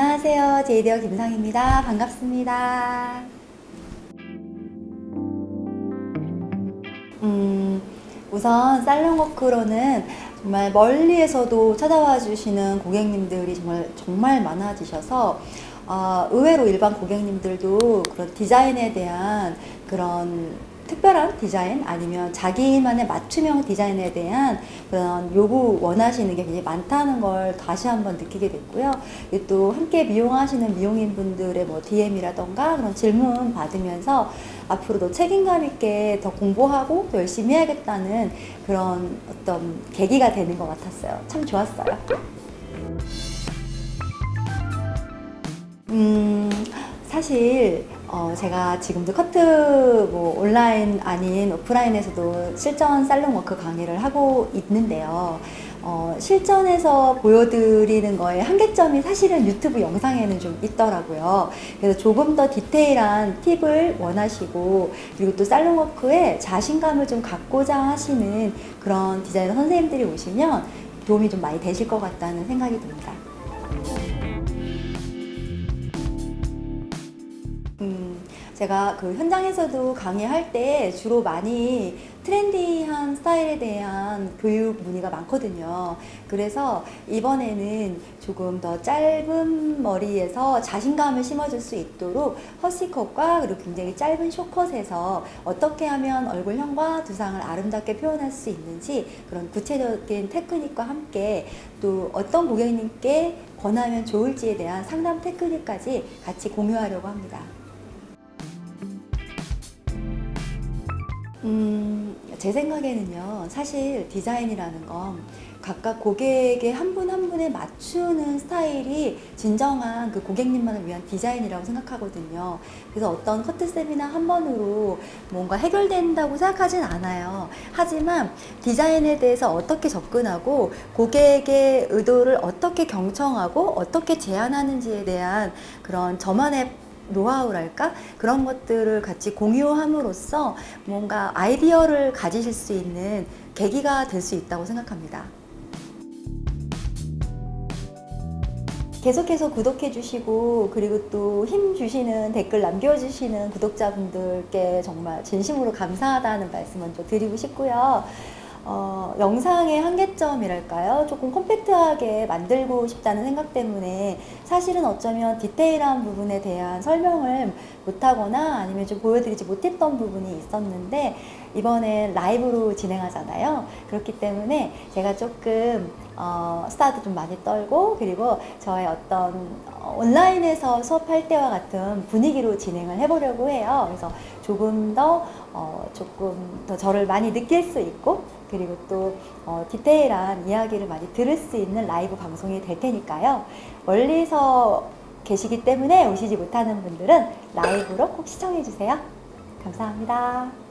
안녕하세요. 제이데어 김상입니다. 반갑습니다. 음, 우선 살롱워크로는 정말 멀리에서도 찾아와 주시는 고객님들이 정말 정말 많아지셔서 어, 의외로 일반 고객님들도 그런 디자인에 대한 그런 특별한 디자인 아니면 자기만의 맞춤형 디자인에 대한 그런 요구 원하시는 게 굉장히 많다는 걸 다시 한번 느끼게 됐고요. 또 함께 미용하시는 미용인 분들의 뭐 DM이라던가 그런 질문 받으면서 앞으로도 책임감 있게 더 공부하고 더 열심히 해야겠다는 그런 어떤 계기가 되는 것 같았어요. 참 좋았어요. 음, 사실 어, 제가 지금도 커트 뭐 온라인 아닌 오프라인에서도 실전 살롱 work 강의를 하고 있는데요. 어, 실전에서 보여드리는 거에 한계점이 사실은 유튜브 영상에는 좀 있더라고요. 그래서 조금 더 디테일한 팁을 원하시고 그리고 또 살롱워크에 자신감을 좀 갖고자 하시는 그런 디자이너 선생님들이 오시면 도움이 좀 많이 되실 것 같다는 생각이 듭니다. 제가 그 현장에서도 강의할 때 주로 많이 트렌디한 스타일에 대한 교육 문의가 많거든요. 그래서 이번에는 조금 더 짧은 머리에서 자신감을 심어줄 수 있도록 허시컷과 그리고 굉장히 짧은 쇼컷에서 어떻게 하면 얼굴형과 두상을 아름답게 표현할 수 있는지 그런 구체적인 테크닉과 함께 또 어떤 고객님께 권하면 좋을지에 대한 상담 테크닉까지 같이 공유하려고 합니다. 음, 제 생각에는요, 사실 디자인이라는 건 각각 고객의 한 분 한 분에 맞추는 스타일이 진정한 그 고객님만을 위한 디자인이라고 생각하거든요. 그래서 어떤 커트 세미나 한 번으로 뭔가 해결된다고 생각하진 않아요. 하지만 디자인에 대해서 어떻게 접근하고 고객의 의도를 어떻게 경청하고 어떻게 제안하는지에 대한 그런 저만의 노하우랄까 그런 것들을 같이 공유함으로써 뭔가 아이디어를 가지실 수 있는 계기가 될 수 있다고 생각합니다. 계속해서 구독해 주시고 그리고 또 힘 주시는 댓글 남겨주시는 구독자분들께 정말 진심으로 감사하다는 말씀 먼저 드리고 싶고요. 어, 영상의 한계점이랄까요? 조금 컴팩트하게 만들고 싶다는 생각 때문에 사실은 어쩌면 디테일한 부분에 대한 설명을 못하거나 아니면 좀 보여드리지 못했던 부분이 있었는데 이번에 라이브로 진행하잖아요. 그렇기 때문에 제가 조금 어, 스타도 좀 많이 떨고 그리고 저의 어떤 온라인에서 수업할 때와 같은 분위기로 진행을 해보려고 해요. 그래서 조금 더 어, 조금 더 저를 많이 느낄 수 있고 그리고 또 어, 디테일한 이야기를 많이 들을 수 있는 라이브 방송이 될 테니까요. 멀리서 계시기 때문에 오시지 못하는 분들은 라이브로 꼭 시청해 주세요. 감사합니다.